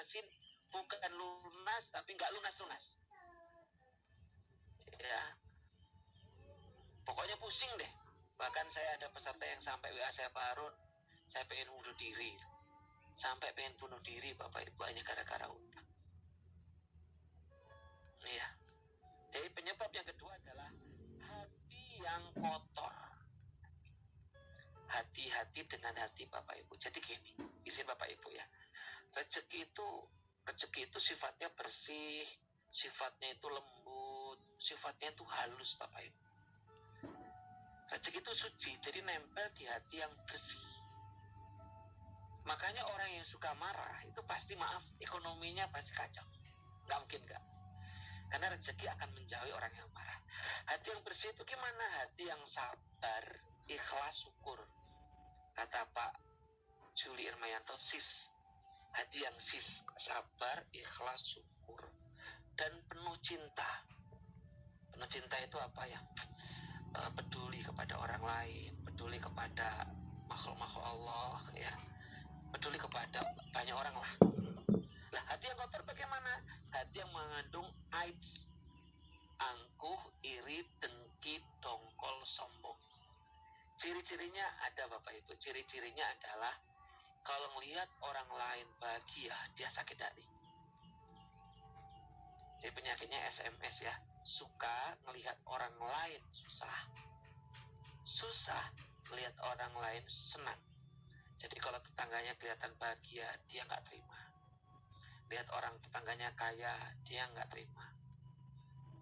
lunasin bukan lunas tapi nggak lunas-lunas. Ya. Pokoknya pusing deh. Bahkan saya ada peserta yang sampai WA saya Pak saya pengen bunuh diri. Sampai pengen bunuh diri Bapak Ibu hanya gara-gara utang. Iya. Jadi penyebab yang kedua adalah hati yang kotor. Hati-hati dengan hati Bapak Ibu. Jadi gini, izin Bapak Ibu ya. Rezeki itu rezeki itu sifatnya bersih, sifatnya itu lembut, sifatnya itu halus Bapak Ibu. Rezeki itu suci, jadi nempel di hati yang bersih. Makanya orang yang suka marah itu pasti maaf ekonominya pasti kacau. Nggak mungkin nggak. Karena rezeki akan menjauhi orang yang marah. Hati yang bersih itu gimana? Hati yang sabar, ikhlas, syukur. Kata Pak Juli Irmayanto, sis. Hati yang sis, sabar, ikhlas, syukur. Dan penuh cinta. Penuh cinta itu apa ya? Eh, peduli kepada orang lain, peduli kepada makhluk-makhluk Allah, ya. Peduli kepada banyak orang lah. Lah hati yang kotor bagaimana? Hati yang mengandung AIDS, angkuh, iri, dengki, sombong. Ciri-cirinya ada Bapak Ibu. Ciri-cirinya adalah kalau melihat orang lain bahagia, dia sakit hati. Jadi penyakitnya SMS ya, suka melihat orang lain susah. Susah melihat orang lain senang. Jadi kalau tetangganya kelihatan bahagia, dia nggak terima lihat orang tetangganya kaya dia nggak terima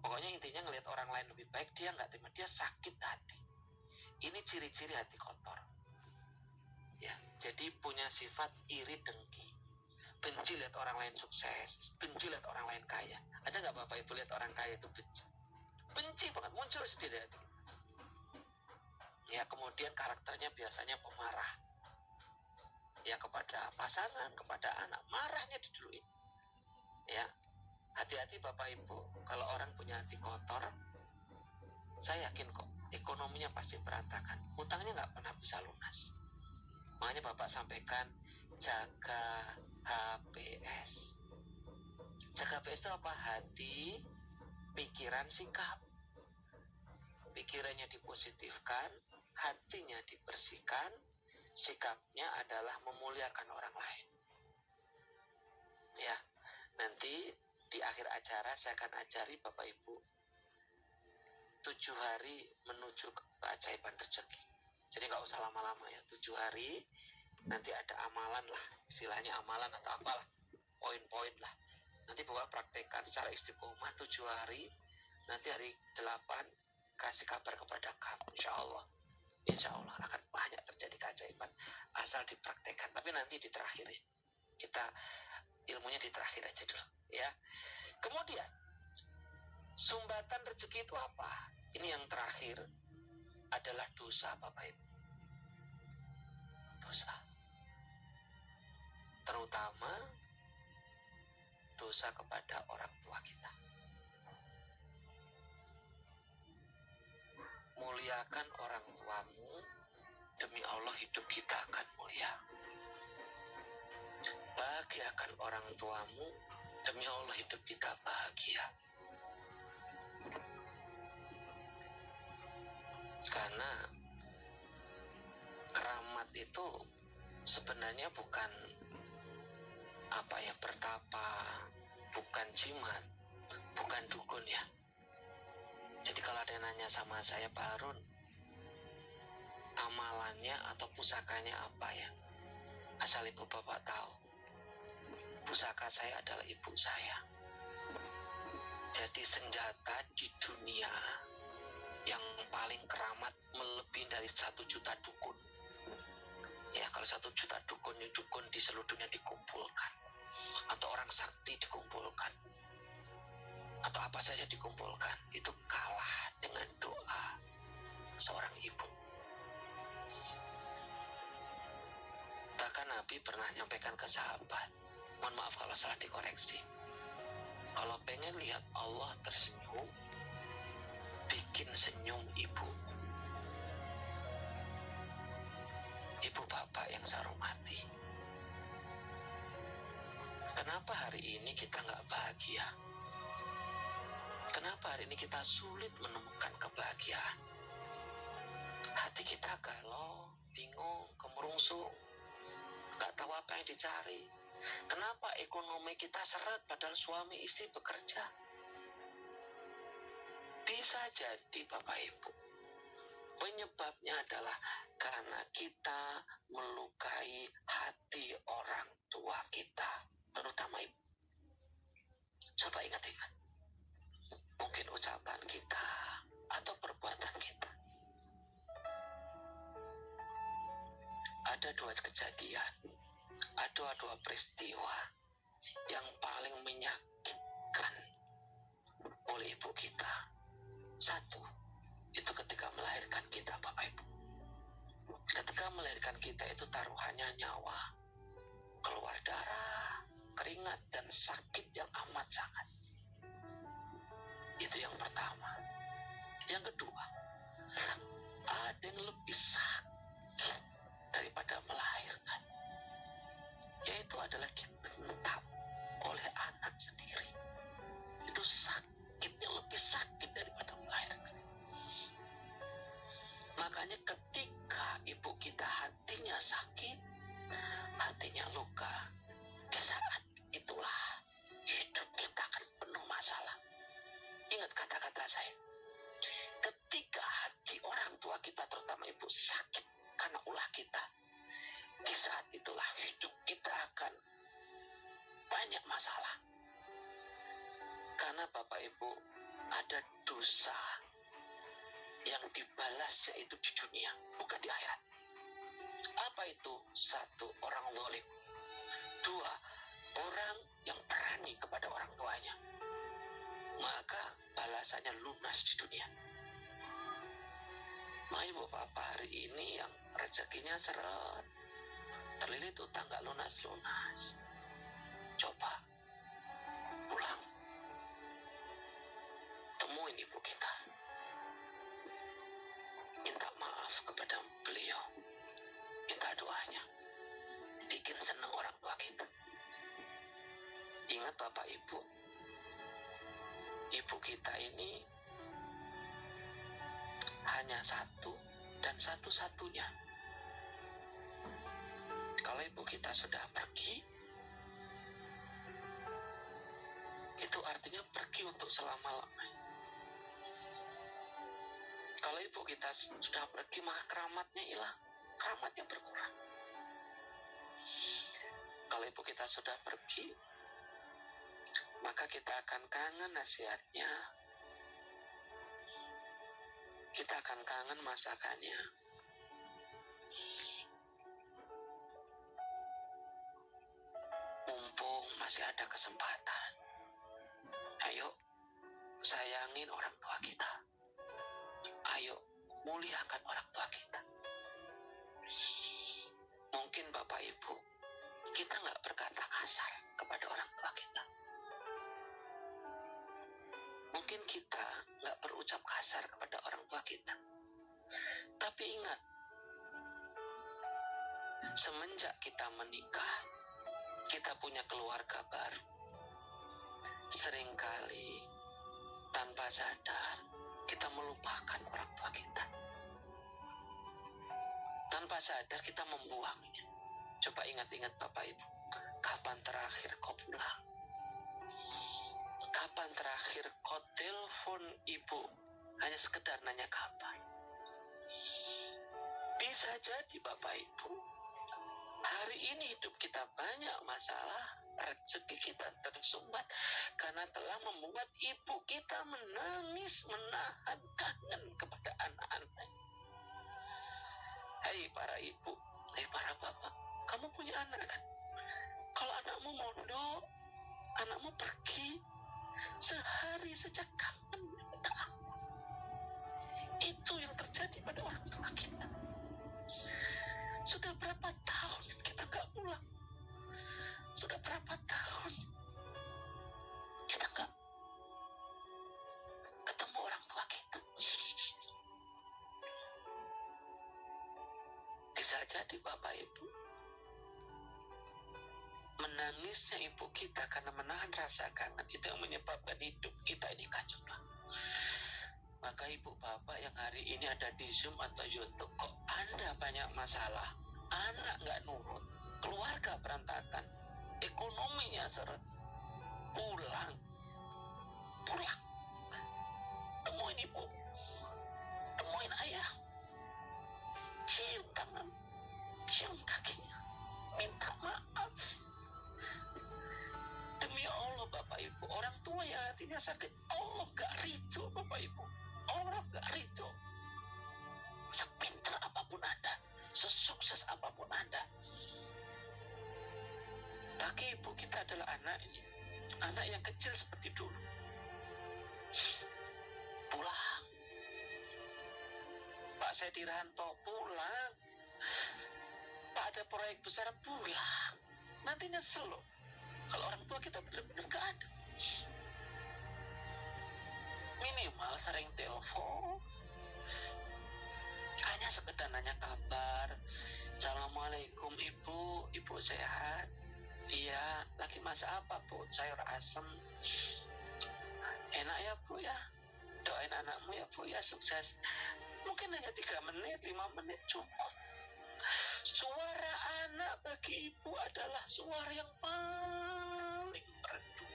pokoknya intinya ngelihat orang lain lebih baik dia nggak terima dia sakit hati ini ciri-ciri hati kotor. Ya jadi punya sifat iri dengki. Benci lihat orang lain sukses benci lihat orang lain kaya. Ada nggak bapak ibu lihat orang kaya itu benci? Benci banget muncul sendiri hati ya kemudian karakternya biasanya pemarah. Ya kepada pasangan, kepada anak, marahnya diduluin ya hati-hati bapak ibu. Kalau orang punya hati kotor saya yakin kok ekonominya pasti berantakan. Utangnya nggak pernah bisa lunas. Makanya bapak sampaikan jaga HPS jaga HPS itu apa? Hati pikiran sikap. Pikirannya dipositifkan hatinya dibersihkan sikapnya adalah memuliakan orang lain. Ya Nanti di akhir acara saya akan ajari Bapak Ibu tujuh hari menuju ke keajaiban rezeki. Jadi nggak usah lama-lama ya, tujuh hari nanti ada amalan lah, istilahnya amalan atau apalah, poin-poin lah. Nanti Bapak praktekkan secara istiqomah tujuh hari, nanti hari delapan kasih kabar kepada kamu, insya Allah. Insya Allah akan banyak terjadi keajaiban asal dipraktekkan. Tapi nanti di terakhir ya, kita ilmunya di terakhir aja dulu ya kemudian sumbatan rezeki itu apa ini yang terakhir adalah dosa Bapak Ibu. Dosa. Terutama dosa kepada orang tua kita. Muliakan orang tuamu demi Allah hidup kita akan mulia. Bahagiakan orang tuamu demi Allah hidup kita bahagia karena keramat itu sebenarnya bukan apa ya pertapa bukan jimat bukan dukun ya. Jadi kalau ada yang nanya sama saya Pak Harun amalannya atau pusakanya apa ya? Asal ibu bapak tahu. Pusaka saya adalah ibu saya. Jadi senjata di dunia yang paling keramat melebihi dari satu juta dukun. Ya kalau satu juta dukun dukun di seluruh dunia dikumpulkan atau orang sakti dikumpulkan atau apa saja dikumpulkan itu kalah dengan doa seorang ibu. Bahkan Nabi pernah nyampaikan ke sahabat, mohon maaf kalau salah dikoreksi kalau pengen lihat Allah tersenyum bikin senyum ibu ibu bapak yang saya hormati kenapa hari ini kita nggak bahagia? Kenapa hari ini kita sulit menemukan kebahagiaan? Hati kita galau, bingung, kemerungsung, nggak tahu apa yang dicari. Kenapa ekonomi kita seret padahal suami istri bekerja? Bisa jadi Bapak Ibu. Penyebabnya adalah karena kita melukai hati orang tua kita, terutama ibu. Coba ingat-ingat. Mungkin ucapan kita atau perbuatan kita. Ada dua kejadian, ada dua peristiwa yang paling menyakitkan oleh ibu kita. Satu, itu ketika melahirkan kita Bapak Ibu. Ketika melahirkan kita itu taruhannya nyawa, keluar darah, keringat, dan sakit yang amat sangat. Itu yang pertama. Yang kedua, ada yang lebih sakit daripada melahirkan. Yaitu adalah dibentak oleh anak sendiri. Itu sakitnya lebih sakit daripada melahirkan. Makanya ketika ibu kita hatinya sakit, hatinya luka, di saat itulah hidup kita akan penuh masalah. Ingat kata-kata saya. Ketika hati orang tua kita, terutama ibu, sakit karena ulah kita, di saat itulah hidup kita akan banyak masalah. Karena Bapak Ibu ada dosa yang dibalasnya itu di dunia, bukan di akhirat. Apa itu? Satu, orang zalim. Dua, orang yang berani kepada orang tuanya. Maka balasannya lunas di dunia. Ma ibu bapak hari ini yang rezekinya seret, terlilit utang gak lunas-lunas. Coba ibu kita. Minta maaf kepada beliau. Minta doanya. Bikin senang orang tua kita. Ingat bapak ibu. Ibu kita ini hanya satu dan satu-satunya. Kalau ibu kita sudah pergi itu artinya pergi untuk selama-lamanya kalau ibu kita sudah pergi, maka keramatnya hilang. Keramatnya berkurang. Kalau ibu kita sudah pergi, maka kita akan kangen nasihatnya. Kita akan kangen masakannya. Mumpung masih ada kesempatan. Ayo, sayangin orang tua kita muliakan orang tua kita. Mungkin Bapak Ibu, kita nggak berkata kasar kepada orang tua kita. Mungkin kita nggak berucap kasar kepada orang tua kita. Tapi ingat, semenjak kita menikah, kita punya keluarga baru. Seringkali tanpa sadar kita melupakan orang tua kita. Tanpa sadar kita membuangnya. Coba ingat-ingat Bapak Ibu, kapan terakhir kau pulang? Kapan terakhir kau telepon ibu? Hanya sekedar nanya kapan. Bisa jadi Bapak Ibu, hari ini hidup kita banyak masalah, rezeki kita tersumbat karena telah membuat ibu kita menangis menahan kangen kepada anak-anak. Hei para ibu, hei para bapak, kamu punya anak kan? Kalau anakmu mondok, anakmu pergi, sehari sejak kangen. Itu yang terjadi pada orang tua kita. Sudah berapa jadi Bapak Ibu. Menangisnya ibu kita karena menahan rasa kangen itu yang menyebabkan hidup kita ini kacau maka ibu bapak yang hari ini ada di Zoom atau YouTube kok anda banyak masalah? Anak nggak nurut keluarga berantakan ekonominya seret. Pulang. Pulang. Temuin ibu. Temuin ayah cium kakinya. Minta maaf. Demi Allah Bapak Ibu orang tua yang hatinya sakit Allah gak ridho Bapak Ibu. Allah gak ridho sepintar apa pun Anda sesukses apa pun Anda. Bagi ibu kita adalah anak ini. Anak yang kecil seperti dulu. Pulang. Pak Sediranto pulang ada proyek besar pulang. Nanti nyesel loh. Kalau orang tua kita benar-benar gak ada. Minimal sering telepon. Hanya sekedar nanya kabar. Assalamualaikum ibu. Ibu sehat? Iya. Lagi masak apa bu? Sayur asem. Enak ya bu ya? Doain anakmu ya bu ya. Sukses. Mungkin hanya tiga menit lima menit cukup bagi ibu adalah suara yang paling merdu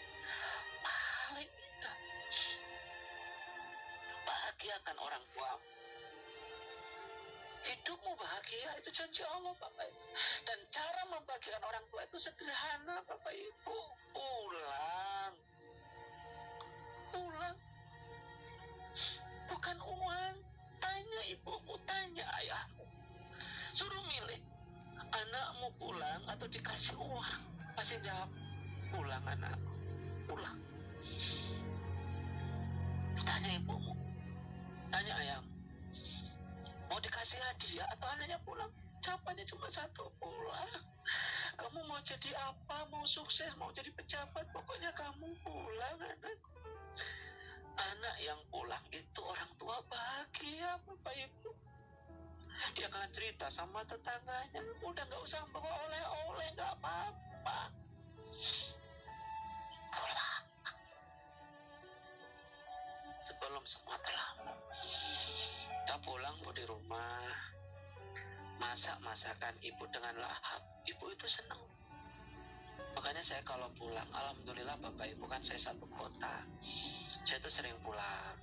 paling indah. Bahagiakan orang tua hidupmu bahagia itu janji Allah Bapak Ibu. Dan cara membahagiakan orang tua itu sederhana Bapak Ibu. Pulang. Pulang. Bukan uang anakmu pulang atau dikasih uang? Pasti jawab pulang anakku pulang. Tanya ibumu. Tanya ayahmu mau dikasih hadiah atau anaknya pulang? Jawabannya cuma satu pulang. Kamu mau jadi apa? Mau sukses? Mau jadi pejabat? Pokoknya kamu pulang anakku anak yang pulang itu orang tua bahagia bapak ibu dia akan cerita sama tetangganya. Udah nggak usah bawa oleh-oleh nggak apa-apa. Pulang sebelum semua terlambat kita pulang bu di rumah masak masakan ibu dengan lahap. Ibu itu senang makanya saya kalau pulang alhamdulillah bapak ibu kan saya satu kota. Saya tuh sering pulang.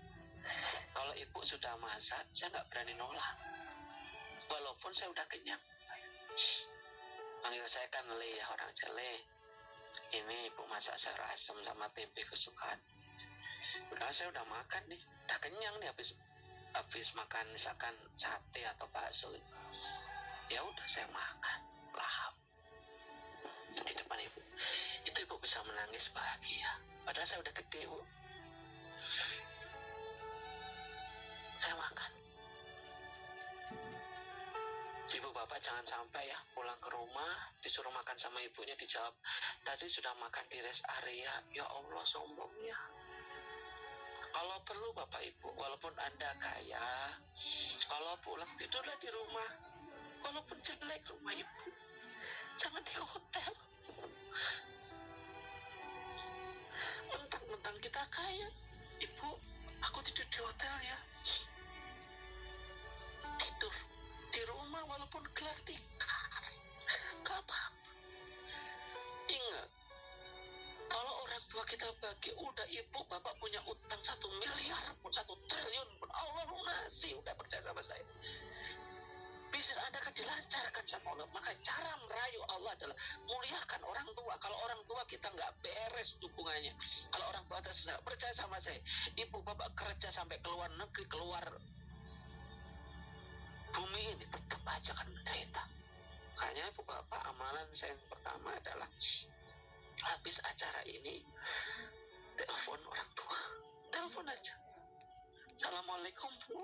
Kalau ibu sudah masak saya nggak berani nolak walaupun saya udah kenyang. Panggil saya kan le orang Cele ini ibu masak sayur asam sama tempe kesukaan. Udah saya udah makan nih udah kenyang nih habis habis makan misalkan sate atau bakso. Ya udah saya makan. Lahap. Di depan ibu. Itu ibu bisa menangis bahagia. Padahal saya udah gede bu bapak jangan sampai ya pulang ke rumah disuruh makan sama ibunya dijawab tadi sudah makan di rest area. Ya Allah sombongnya kalau perlu bapak ibu walaupun anda kaya kalau pulang tidurlah di rumah. Walaupun jelek rumah ibu. Jangan di hotel. Mentang-mentang kita kaya. Ibu aku tidur di hotel ya tua kita bagi udah ibu bapak punya utang satu miliar pun satu triliun pun. Allah lunasi udah percaya sama saya. Bisnis anda akan dilancarkan sama Allah. Maka cara merayu Allah adalah muliakan orang tua. Kalau orang tua kita nggak beres hubungannya kalau orang tua kita percaya sama saya ibu bapak kerja sampai keluar negeri keluar bumi ini tetap aja kan menderita makanya ibu bapak amalan saya yang pertama adalah habis acara ini telepon orang tua. Telepon aja. Assalamualaikum bu